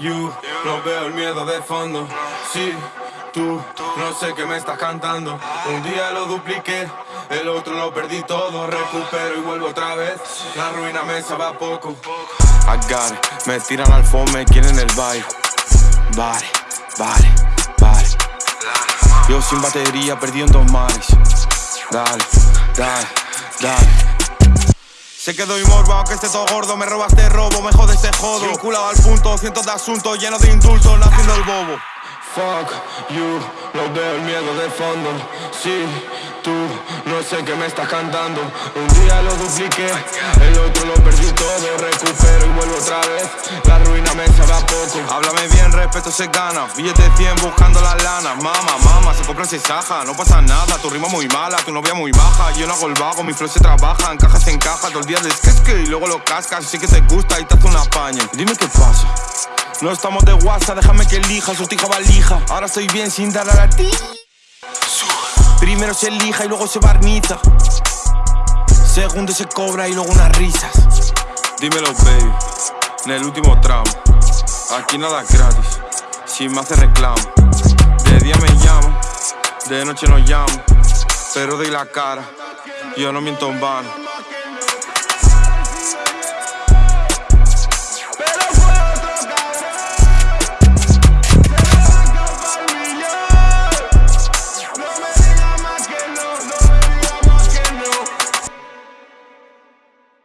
you, no veo el miedo de fondo. Sí, tú, no sé qué me estás cantando. Un día lo dupliqué, el otro lo perdí todo. Recupero y vuelvo otra vez. La ruina me sabe a poco. I got me tiran al phone, me quieren el baile. Vale, vale, vale. Yo sin batería, perdido en dos mares. Dale, dale, dale. Sé que doy morbo, aunque esté todo gordo. Me robaste robo, me jodes te jodo. Vinculado al punto, cientos de asuntos Llenos de indultos, naciendo el bobo. Fuck you, no veo el miedo de fondo. Sí, tú, no sé qué me estás cantando. Un día lo dupliqué, el otro lo perdí todo. Recupero y vuelvo otra vez respeto se gana. Billete 100 buscando las lanas Mama, mama, se compra se saja No pasa nada, tu rima muy mala Tu novia muy baja, yo no hago el vago Mi flow se trabaja, encaja se encaja Todo el día que y luego lo cascas Sé que te gusta y te hace una paña. Dime qué pasa. No estamos de WhatsApp, déjame que elija, su tija valija. Ahora estoy bien sin dar a la ti. Primero se elija y luego se barniza. Segundo se cobra y luego unas risas. Dímelo baby, en el último tramo Aquí nada gratis, si me hace reclamo. De día me llamo, de noche no llamo. Pero doy la cara, yo no miento en vano